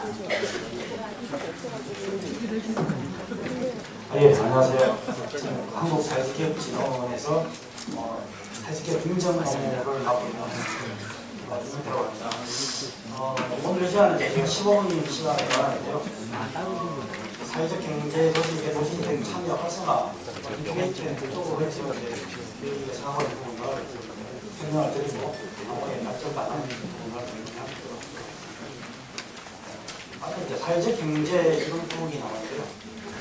아, 예, 안녕하세요. 저는 한국사회기업진흥원에서 어, 사회기업 행정 업무를 맡고 있는 어, 윤태라고 합니다. 어, 오늘 시간은 제가 15분 시간을 가는데요. 사회적 경제 도시 도시 등 참여 활성화 이쪽에 쪽으로 해서 이제 우리가 생각하는 부분을 설명을 드리고 아무에 발전받는 부분을 설명하도록 사회적 경제 이런 부분이 나왔는데요.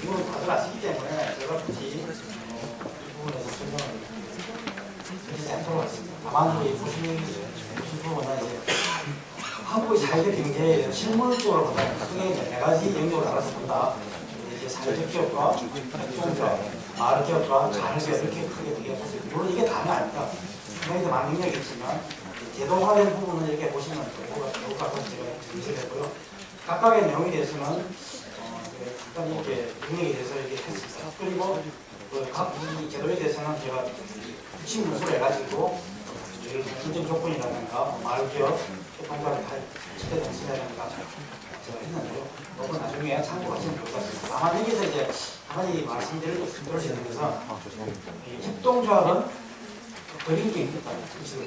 이거는 다들 아시기 때문에 제가 굳이 어, 이 부분에서 설명을 드리지 않도록 하겠습니다. 다만 이 보시는 보신 부분은 이제 한국의 사회적 경제에 실물적으로 보다 크게 네 가지 영역을 알아서 본다. 이제 사회적 기업과 협동조합, 마을 기업과 자활 기업 이렇게 크게 되게 보세요. 물론 이게 다는 아닙니다. 분명히 더 많은 영역이 있지만 제도화된 부분을 이렇게 보시면 좋을 것 같아서 제가. 각각의 내용에 대해서는 어, 네, 간단히 이렇게 영역에 대해서 얘기했습니다. 그리고 그각이 제도에 대해서는 제가 핵심 문서를 해가지고 예를 들면 인정 조건이라든가 마을 기업, 협동조합의 시대 정신이라든가 제가 했는데요. 그건 나중에 참고하시면 좋을 것 같습니다. 다만 여기서 이제 한 가지 말씀드릴 수 있는 것은 이 협동조합은 버림도 있다.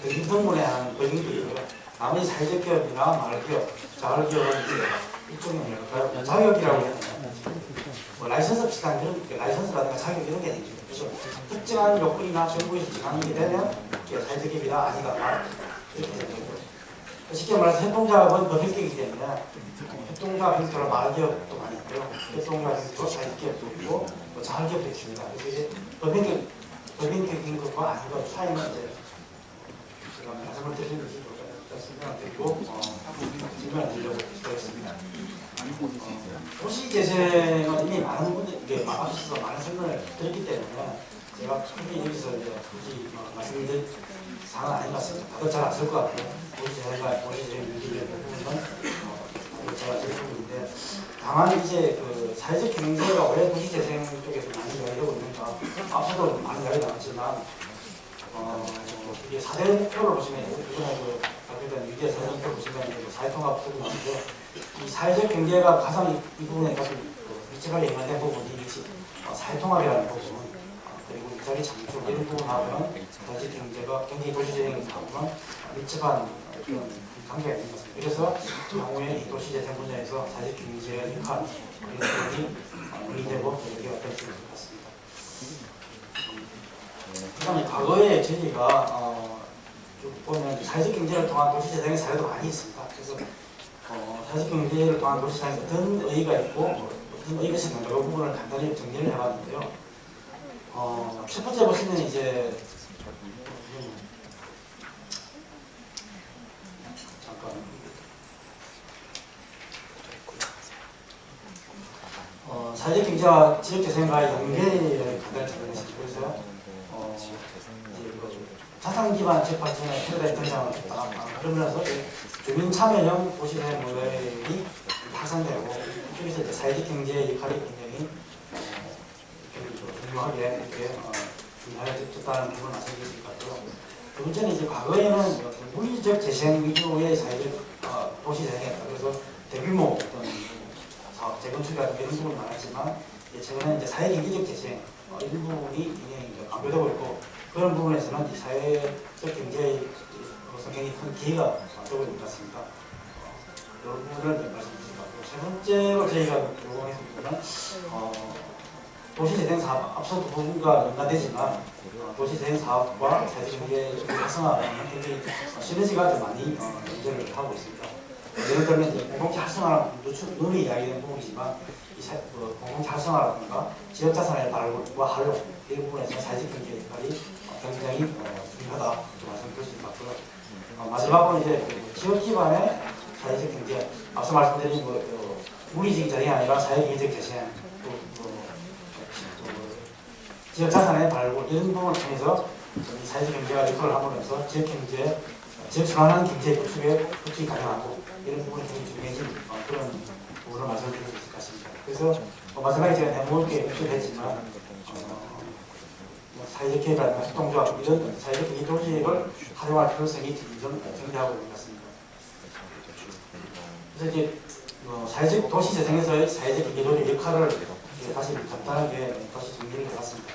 버림 동문에 하는 버림도 있고요. 나머지 사회적 기업이나 마을 기업, 자활 기업은 이제 일종의 뭐랄까요? 자격이라고 해야 되나요? 뭐 라이선스 비슷한 그런 게 라이선스라든가 자격 이런 게 되죠. 그래서 특정한 요건이나 정부에서 게 되면 이게 사회적 기업이다 아니다 이렇게 되는 거죠. 쉽게 말해서 협동조합은 법인격이기 때문에 협동조합 형태로 마을 기업도 많이 있고요. 협동조합 형태로 사회적 기업도 있고 뭐 자활 기업도 있습니다. 그래서 이제 법인격 법인격인 것과 아닌 것 차이는 이제 제가 말씀을 드리는 설명을 드리고 어, 질문을 드리려고 시도했습니다. 도시재생은 이미 많은 분들, 이게 앞서서 많은 설명을 드렸기 때문에 제가 굳이 여기서 이제 굳이 뭐 말씀드릴 사항은 아닌 것 같습니다. 다들 잘 아실 것 같아요. 도시재생과 도시재생 유지의 부분은 어, 제가 드릴 부분인데 다만 이제 그 사회적 경제가 왜 도시 재생 쪽에서 많이 이야기되고 있는가 앞서도 많이 이야기 나왔지만 어, 이게 4대 목표를 보시면 그 발표된 유계 사정표 보시면 이제 사회통합 부분이 나오는데 이 사회적 경제가 가장 이, 이 부분에 가장 그 밀접하게 연관된 부분이 역시 어, 사회통합이라는 부분 어, 그리고 일자리 창출 이런 부분하고는 사회적 경제가 경제 도시재생하고는 밀접한 그런 관계가 있는 것입니다. 그래서 향후에 이 도시재생 분야에서 사회적 경제의 역할 이런 부분이 어, 논의되고 얘기가 될수 있을 것 같습니다. 그다음에 과거에 저희가 어, 쭉 보면 사회적 경제를 통한 도시재생의 사례도 많이 있습니다. 그래서 어, 사회적 경제를 통한 도시재생에 어떤 의의가 있고 뭐 어떤 의의가 있는가 이 부분을 간단히 정리를 해봤는데요. 어, 첫 번째 보시면 이제 어, 사회적 경제와 지역재생과의 연계를 간단히 정리했습니다. 그래서 어, 자산 기반 발전에 최대 등장을 했다. 아, 그러면서 주민 참여형 도시재생 모델이 확산되고 이쪽에서 이제 사회적 경제의 역할이 굉장히 어, 중요하게 이렇게 어, 중요해졌다는 부분을 말씀드릴 것 같고요. 두 번째는 이제 과거에는 뭐 물리적 재생 위주의 사회적 어, 도시 재생이었다. 그래서 대규모 어떤 사업 재건축이라든가 이런 부분이 많았지만 최근에 이제 사회 경제적 재생 어, 일부분이 굉장히 강조되고 있고 그런 부분에서는 이 사회적 경제로서 굉장히 큰 기회가 되고. 어, 이런 부분을 같고 세 번째로 저희가 요구했던 부분은 어, 도시재생 사업 앞서 두 부분과 연관되지만 어, 도시재생 사업과 사회적 경제 활성화는 굉장히 시너지가 좀 많이 어, 연결을 하고 있습니다. 예를 들면 공동체 활성화는 눈이 이야기되는 부분이지만 그 공동체 활성화라든가 지역 자산의 발굴과 활용 이 부분에서 사회적 경제 어, 굉장히 어, 중요하다 이 말씀드릴 수 같고요. 어, 마지막으로 이제 그 지역 기반의 사회적 경제 앞서 말씀드린 뭐, 그 물리적 재생이 아니라 사회 경제적 재생 또, 또, 또 지역 자산의 발굴 이런 부분을 통해서 이 사회적 경제가 역할을 함으로써 지역 경제 지역 전환하는 경제 구축에 구축이 가능하고 이런 부분이 굉장히 중요해진 어, 그런 부분을 말씀드릴 수 같습니다. 그래서 어, 마지막에 제가 내모을게 표출했지만 어, 뭐 사회적 계획이라든가 협동조합 이런 사회적 경제 조직을 활용할 필요성이 좀 정리하고 있는 것 같습니다. 그래서 이제 어, 어, 사회적 도시 재생에서의 사회적 경제적인 역할을 다시 간단하게 다시 정리를 해봤습니다.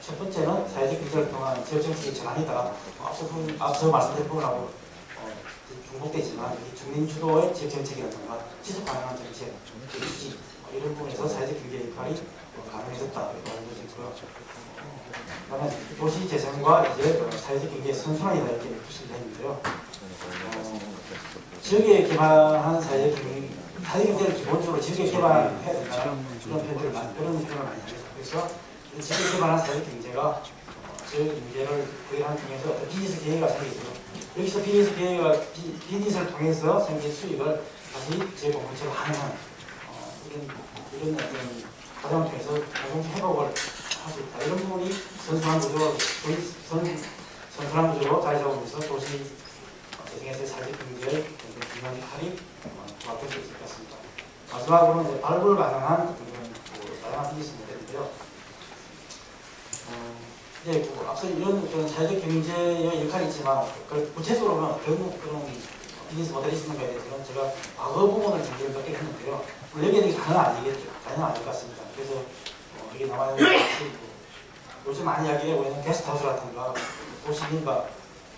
첫 번째는 사회적 경제를 통한 지역 정책의 전환이다. 어, 앞서, 분- 앞서 말씀드린 부분하고 어, 중복되지만 이 주민 주도의 지역 정책이라든가 지속 가능한 정책, 그 유지 어, 이런 부분에서 사회적 경제 역할이 어, 가능해졌다 이렇게 알려지고요. 그다음에 도시 재생과 이제 그 사회적 경제의 선순환이다 이렇게 표시를 했는데요. 어, 지역에 기반한 사회적 경제, 사회적 경제를 기본적으로 지역에 기반해야 된다 그런 표현을 많이 합니다. 그래서 이 지역에 기반한 사회적 경제가 어, 경제를 구현하는 중에서 어떤 비즈니스 기회가 생기죠. 여기서 비즈니스 비- 비즈니스를 통해서 생긴 수익을 다시 공동체가 하는 어, 이런 이런 어떤 과정을 통해서 공동체 회복을 할 수 있다. 이런 부분이 선순환 구조로 선 선순환 구조로 자리 잡으면서 도시 재생에서의 사회적 경제의 균형 할이 조합될 수 있을 것 같습니다. 마지막으로는 이제 발굴 가능한 그런 그 다양한 비즈니스 모델인데요. 어, 이제 그 앞서 이런 어떤 사회적 경제의 역할이 있지만 그 구체적으로는 어떤 그런 비즈니스 모델이 있는가에 대해서는 제가 과거 부분을 준비를 몇개 했는데요. 물론 대해서 다는 아니겠죠. 다는 아닐 것 같습니다. 그래서 어, 여기 나와 있는 것이 그 요즘 많이 이야기하고 있는 게스트하우스라든가 도시민가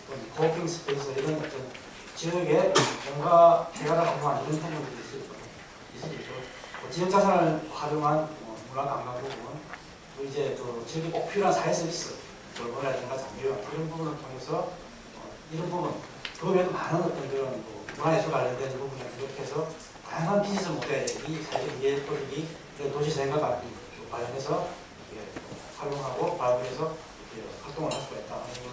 어떤 코워킹 스페이스 이런 어떤 지역에 뭔가 대가를 강조한 이런 부분들이 있을 거예요. 뭐 지역 자산을 활용한 뭐 문화 관광 부분, 또 이제 그 지역에 꼭 필요한 사회 서비스, 돌보라든가 장교육 이런 부분을 통해서 어, 이런 부분, 그 외에도 많은 어떤 그런 뭐 문화예술 관련된 부분을 비롯해서 다양한 비즈니스 모델이 사회적 이해 토릭이 도시 생활과 관련해서 이렇게 활용하고 발굴해서 이렇게 활동을 할 수가 있다 하는 걸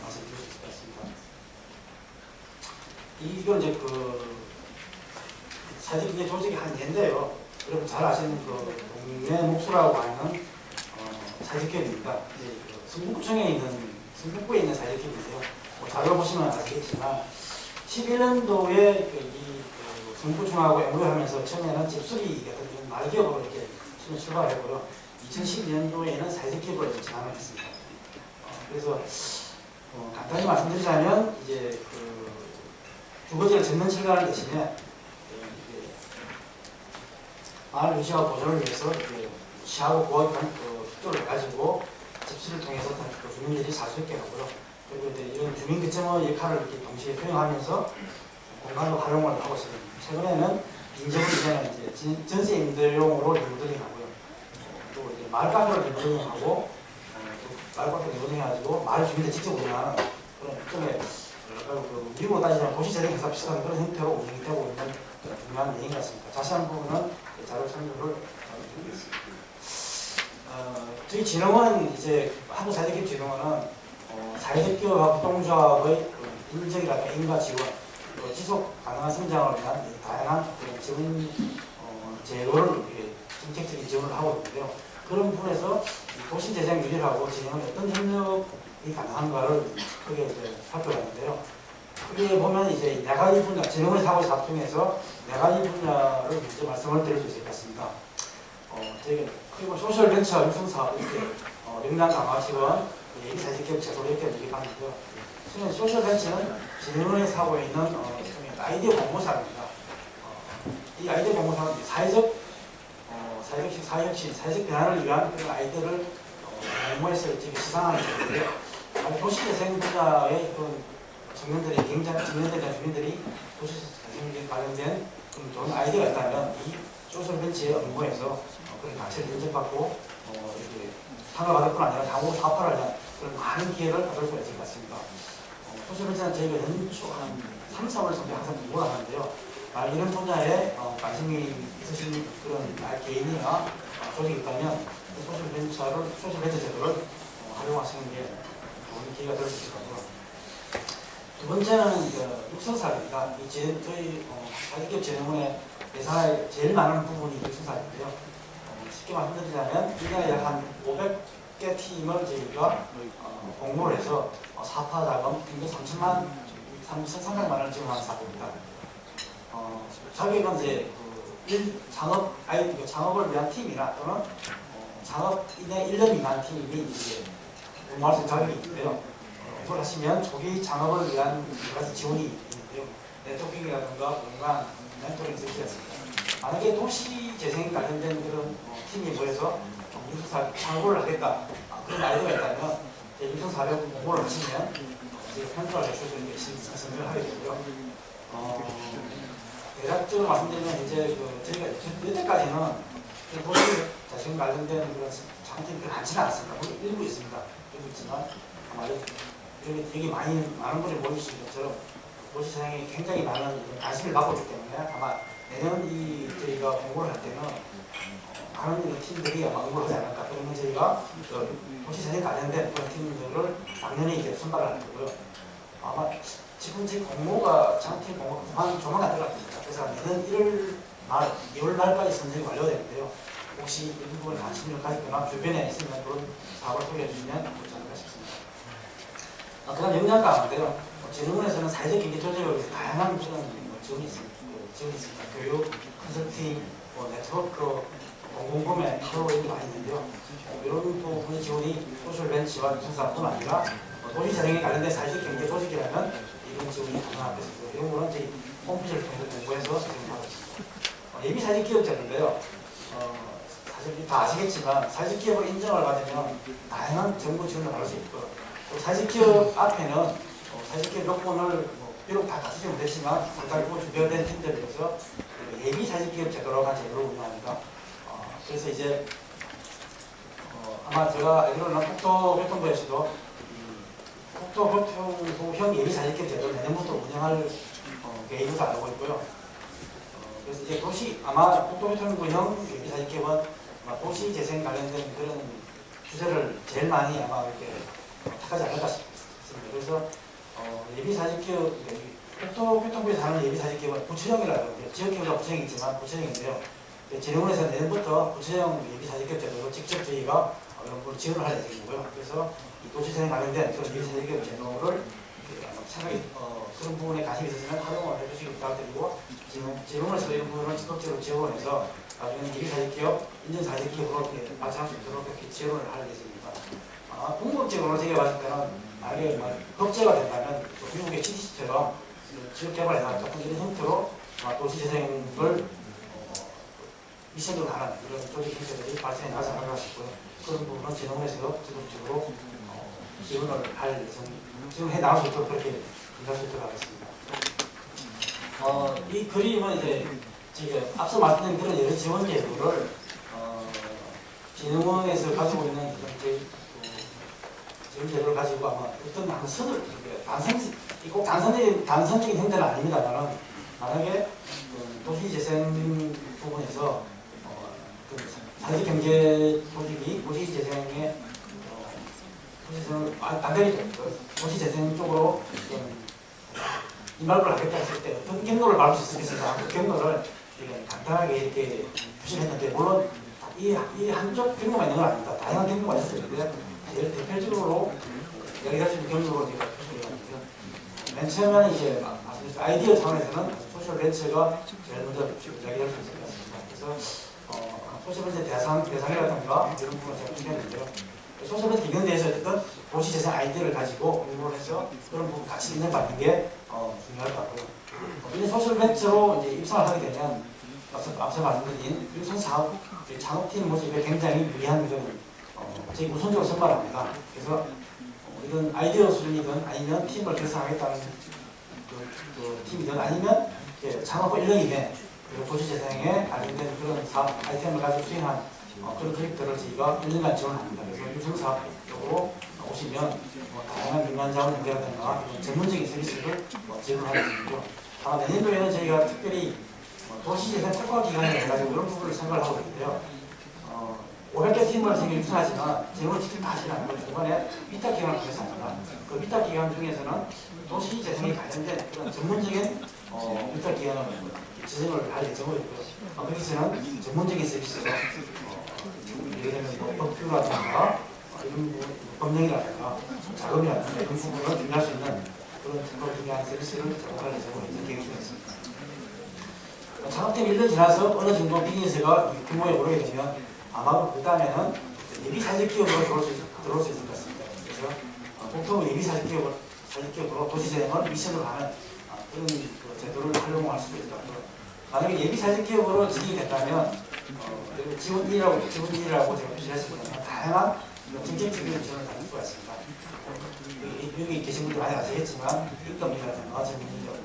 말씀드릴 수 있을 것 같습니다. 이건 이제 그 사실 이게 조직이 한 예인데요. 여러분 잘 아시는 그 동네 목수라고 하는 어, 사직협입니다. 이제 그 성북청에 있는 성북구에 있는 사직협인데요. 뭐 자료 보시면 아시겠지만 11년도에 그이그 성북청하고 연구하면서 처음에는 집수리 같은 좀 말기업으로 이렇게 출발했고요. 2012년도에는 사직협으로 이제 진행을 했습니다. 어, 그래서 어, 간단히 말씀드리자면 이제 그 주거지를 짓는 철가를 대신에 마을 유지와 보존을 위해서 시하고 그 협조를 가지고 집수를 통해서 그 주민들이 살수 있게 하고요. 그리고 이제 이런 주민 거점의 역할을 이렇게 동시에 수행하면서 공간을 활용을 하고 있습니다. 최근에는 빈집을 이제는 이제 진- 전세 임대용으로 리모델링하고요. 또 이제 마을 카페를 리모델링하고 어, 또 마을 카페 리모델링해가지고 마을 주민들 직접 운영하는 그런 일종의 미국으로 따지면 도시재생 회사 비슷한 그런 형태로 운영이 되고 있는 중요한 예인 같습니다. 자세한 부분은 그 자료 참조를 드리겠습니다. 어, 저희 진흥원 이제 한국 사회기업진흥원은 어, 사회적 기업 협동조합의 그 인적이라든가 인과 지원, 또 지속 가능한 성장을 위한 이 다양한 지원 어, 제도를 정책적인 지원을 하고 있는데요. 그런 부분에서 이 도시재생 유지하고 진흥은 어떤 협력이 가능한가를 크게 이제 살펴봤는데요. 크게 보면 이제 네 가지 분야, 진흥원의 사고 사업 중에서 네 가지 분야를 먼저 말씀을 드릴 수 있을 것 같습니다. 어, 저희가 그리고 소셜 벤처 사업 이렇게 어, 명단 강화 지원, 예비 사회기업 제도 이렇게 얘기하는데요. 저는 social venture는 진흥원의 사고에 있는 어, 아이디어 공모 사업입니다. 어, 이 아이디어 공모 사업은 이제 사회적 어, 사회적 사회혁신, 사회적 변화를 위한 그런 아이디어를 어, 공모해서 지금 시상하는. 아니, 도시재생 분야의 그런 청년들이 굉장히 청년들이나 주민들이 도시재생 관련된 그런 좋은 아이디어가 있다면 이 social venture의 업무에서 어, 그런 가치를 인정받고 어, 이렇게 상을 받을 뿐 아니라 사업화를 위한 그런 많은 기회를 받을 수가 있을 것 같습니다. 어, social venture는 저희가 연초 한 3, 4월 정도 항상 공모를 하는데요. 아, 이런 분야에 어, 관심이 있으신 그런 나 개인이나 어, 조직이 있다면 그 social venture를 social venture 제도를 어, 활용하시는 게 좋은 기회가 될 수 있을 거고요. 두 번째는 그 육성사업입니다. 저희 어, 사기업 재능원의 예산의 제일 많은 부분이 육성사인데요. 어, 쉽게 말씀드리자면 1년에 약한 500개 팀을 저희가 어, 공모를 해서 어, 사파 자금 평균 3천만 3,300만 원을 지원하는 사업입니다. 어, 자격은 이제 그 일, 창업 아이 그 창업을 위한 팀이나 또는 어, 창업 1년, 1년 미만 팀이 이제 공모할 수 있는 자격이 있는데요. 어, 이걸 하시면 초기 창업을 위한 여러 가지 지원이 있는데요. 네트워킹이라든가 공간, 멘토링 서비스였습니다. 만약에 도시 재생 관련된 그런 어, 팀이 모여서 유수사 창고를 하겠다 아, 그런 아이디어가 있다면 유수사를 공모를 하시면 이제 편집을 해서 그런 게 선정을 하게 되고요. 어, 대략적으로 말씀드리면 이제 그 저희가 여태까지는 그 도시 재생 관련된 그런 장점이 많지는 않습니다. 물론 일부 있습니다. 일부 있지만 아마 여기, 여기 많이 많은 분이 모이시는 것처럼 도시 재생에 굉장히 많은 관심을 받고 있기 때문에 아마 내년 이 저희가 공부를 할 때는 이런 팀들이 아마 응모를 하지 않을까. 그러면 저희가 그 도시재생 관련된 그런 팀들을 작년에 이제 선발을 할 거고요. 아마 지금 제 공모가 장팀 공모가 조만, 조만간 들어갑니다. 그래서 내년 1월 말, 2월 말까지 선정이 완료되는데요. 혹시 이 부분에 관심을 가지거나 주변에 있으면 그런 사업을 소개해 주시면 좋지 않을까 싶습니다. 아, 그 다음 영양가 가운데요. 재능원에서는 사회적 경제 조직을 위해서 다양한 뭐 지원이 있습니다. 지원이 있습니다. 교육, 컨설팅, 뭐 네트워크, 공범에 팔로잉이 많이 있는데요. 이런 부분의 지원이 소셜맨 지원 분사뿐 아니라 뭐 도시 재생에 관련된 사실 경제 조직이라면 이런 지원이 가능하다. 이런 거는 저희 홈페이지를 통해서 공부해서 진행하고 있습니다. 예비 사회적 기업자인데요. 어, 사실 다 아시겠지만 사회적 기업을 인정을 받으면 다양한 정부 지원을 받을 수 있고 또 사회적 기업 앞에는 어, 사회적 기업 요건을 뭐 비록 다 갖추지 못했지만 국가를 준비된 뭐 팀들에 대해서 예비 사회적 기업 제도로 한 제도를 운영합니다. 어, 그래서 이제 어, 아마 제가 알기로는 국토교통부에서도 이 국토교통부형 예비 사회적 기업 제도를 내년부터 운영할 어, 계획으로 알고 있고요. 어, 그래서 이제 도시 아마 국토교통부형 예비 사회적 기업은 아마 도시 재생 관련된 그런 주제를 제일 많이 아마 이렇게 택하지 않을까 싶습니다. 그래서 어, 예비 사회적 기업 국토교통부에서 하는 예비 사회적 기업은 부처형이라고 해요. 지역기업과 부처형이지만 부처형인데요. 재능원에서 내년부터 부처형 예비 사회적 기업 제도로 직접 저희가 어, 이런 걸 지원을 할 예정이고요. 그래서 이 도시재생 관련된 그런 예비 사회적 기업 제도를 차라리 어, 그런 부분에 관심이 있으시면 활용을 해주시기 부탁드리고 지금 재능원에서 이런 부분을 적극적으로 지원해서 나중에 예비 사회적 기업, 인증 사회적 기업으로 이렇게 발전할 수 있도록 이렇게 지원을 할 예정입니다. 아, 궁극적으로 제가 봤을 때는 만약에 뭐 법제가 된다면 또 미국의 CDC처럼 지역 개발해서 조금 이런 형태로 아, 도시 재생을 어, 미션으로 하는 이런 조직 형태들이 발전해 나가지 않을까 싶고요. 그런 부분은 재능에서 지속적으로 어, 지원을 할 예정, 지원해 나갈 수 있도록 그렇게 일할 수 있도록 하겠습니다. 어, 이 그림은 이제 지금 앞서 말씀드린 그런 여러 지원 제도를 어, 진흥원에서 가지고 있는 그런 제, 그 지원 제도를 가지고 아마 어떤 한 선을 단선 꼭 단선적인 단선적인 형태는 아닙니다만 만약에 그 도시 재생 부분에서 어, 그 사회적 경제 조직이 도시 재생에 어, 도시 재생을 반대로 도시 재생 쪽으로 좀 이말을 하겠다 했을 때 어떤 경로를 밟을 수 있겠습니까? 그 경로를 간단하게 이렇게 표시했는데 물론 이, 이 한쪽 경로가 있는 건 아닙니다. 다양한 경로가 있을 텐데 제일 대표적으로 여기가 지금 경로로 제가 표시해봤는데요. 맨 처음에는 이제 아이디어 차원에서는 소셜 벤처가 제일 먼저 이야기할 수 있을 것 같습니다. 그래서 어, 벤처 대상, 대상이라든가 이런 부분을 제가 준비했는데요. social venture 기능 대해서 어쨌든 도시 재생 아이디어를 가지고 공모를 해서 그런 부분 같이 인정받는 게 어, 중요할 것 같고요. 이제 social venture로 이제 입상을 하게 되면 앞서, 앞서 말씀드린 육성 사업 창업팀 모집에 굉장히 유리한 그런 어, 저희 우선적으로 선발합니다. 그래서 어, 이런 아이디어 수준이든 아니면 팀을 결성하겠다는 그, 그 팀이든 아니면 창업 후 1년 이내 도시재생에 관련된 그런 사업 아이템을 가지고 수행한 어, 그런 프로젝트를 저희가 1년간 지원합니다. 그래서 유선 사업 쪽으로 오시면 뭐 다양한 민간 자원 연계라든가 전문적인 서비스를 뭐 제공하고 있고요. 다만 내년도에는 저희가 특별히 뭐 도시재생 특화기관을 해가지고 그런 부분을 생각을 하고 있는데요. 어, 500개 팀을 지금 유선하지만 재무를 직접 다 하시는 않고 중간에 위탁 통해서 합니다. 그 위탁 기관 중에서는 도시 재생에 관련된 그런 전문적인 어, 위탁 기관을 지정을 할 예정이고요. 어, 거기서는 전문적인 서비스로 어, 예를 들면 뭐 법규라든가 이런 부분, 법령이라든가 자금이라든가 이런 부분을 준비할 수 있는 그런 특허를 준비한 서비스를 제공할 예정으로 계획 중에 있습니다. 창업팀 1년 지나서 어느 정도 비즈니스가 규모에 오르게 되면 아마 그 다음에는 예비 사직 기업으로 들어올 수, 있, 들어올 수 있을 것 같습니다. 그래서 어, 보통 예비 사직 기업을 사직 기업으로 도시재생을 미션으로 하는 어, 그런 그 제도를 활용할 수도 있을 것 같고요. 만약에 예비 사회적 기업으로 지정이 됐다면 어, 지원 1이라고 지원 1이라고 제가 표시했습니다. 다양한 정책적인 지원을 받을 수가 있습니다. 여기, 여기 계신 분들 많이 아시겠지만 인건비라든가 전문적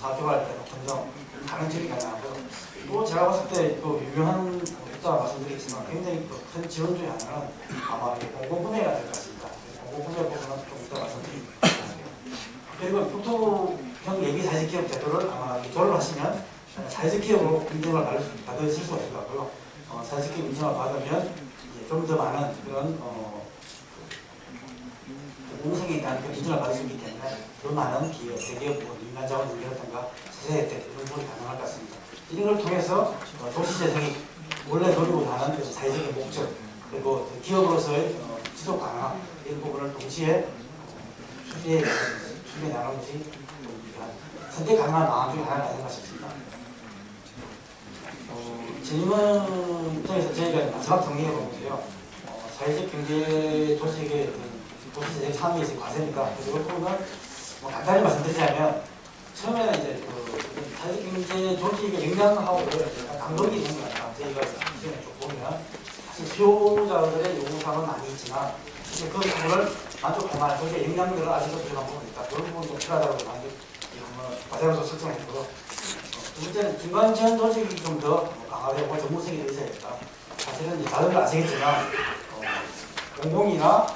사교할 때 검정 지원이 가능하고 또 제가 봤을 때그 유명한 국가 말씀드리겠지만 굉장히 그큰 지원 중에 하나는 아마 이 공공분야가 될 것 같습니다. 공공분야 부분은 좀 이따 말씀드리겠습니다. 그리고 교토형 예비 사회적 기업 제도를 아마 조를 하시면 사회적 기업으로 수- 받으실 수가 있을 것 같고요. 어, 사회적 기업 인정을 받으면 좀 더 많은 그런 어, 공성에 대한 그 인정을 받을 수 있기 때문에 더 많은 기업, 대기업, 뭐 민간 자원 연계라든가 세세 혜택 이런 부분이 가능할 것 같습니다. 이런 걸 통해서 어, 도시 재생이 원래 노리고 하는 그 사회적인 목적 그리고 그 기업으로서의 어, 지속 가능함 이런 부분을 동시에 추진해 추진해 나가는 것이 선택 가능한 방안 중에 하나가 아닌가 싶습니다. 어, 질문 입장에서 저희가 마지막 정리해 보면서요. 어, 사회적 경제 조직의 도시재생 상위에서 과세입니다. 그래서 이 부분은 뭐 간단히 말씀드리자면 처음에는 이제 그 사회적 경제 조직의 역량하고 약간 강도기 있는 것 같아요. 저희가 시간에 쭉 보면 사실 수요자들의 요구사항은 많이 있지만 이제 그 부분을 만한 조직의 역량들을 아직도 부족한 부분이 있다. 그런 부분도 필요하다고 만들 한번 과제로서 설정했고요. 어, 두 번째는 중간 지원 조직이 좀 더 강화되고 전문성이 더 있어야겠다. 사실은 이제 다들 아시겠지만 어, 공공이나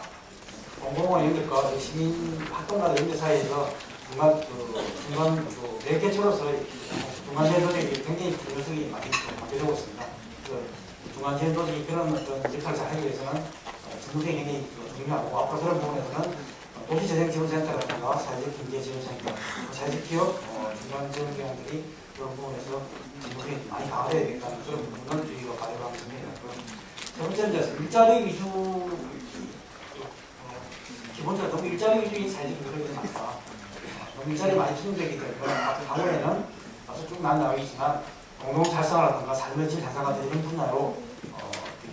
공공원 연결과 그 시민 활동가들 연결 사이에서 중간 그 중간 그 매개체로서 중간 지원 조직이 굉장히 중요성이 많이 되고 있습니다. 그 중간 조직이 그런 어떤 역할을 잘 하기 위해서는 어, 전문성이 굉장히 그 중요하고 앞으로 그런 부분에서는 어, 도시재생지원센터라든가 사회적 경제지원센터, 사회적 기업, 어, 중간 지원 기관들이 그런 부분에서 전문성이 많이 강화되어야 되겠다는 그런 부분을 저희가 가져가고 있습니다. 세 번째는 일자리 위주 어, 기본적으로 너무 일자리 위주인 사회적 노력이 많다. 일자리 많이 투입되기 때문에 향후에는 아주 쭉 나나가겠지만 공동 달성이라든가 삶의 질 달성가 되는 분야로 어, 그,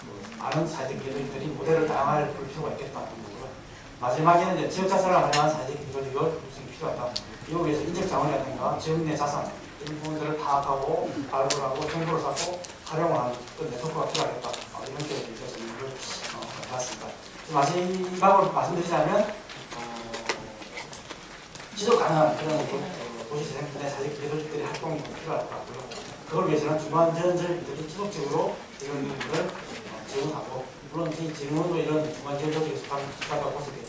그 많은 사회적 기업들이 모델을 볼 필요가 거고요. 마지막에는 이제 지역 자산을 활용한 사회적 기업을 구성이 필요하다. 이거 위해서 인적 자원이라든가 지역 내 자산 이런 부분들을 파악하고 발굴하고 정보를 쌓고 활용을 하는 그 네트워크가 필요하겠다. 어, 이런 쪽에 대해서 이걸 어, 봤습니다. 마지막으로 말씀드리자면 어, 지속 가능한 그런 그, 어, 도시재생 분야 사회적 기업들의 활동이 좀 필요할 것 같고요. 그걸 위해서는 중간 지원들이 지속적으로 이런 부분을 어, 지원하고 물론 이 지원도 이런 중간 지원적인 수사가 모습이겠고요. 이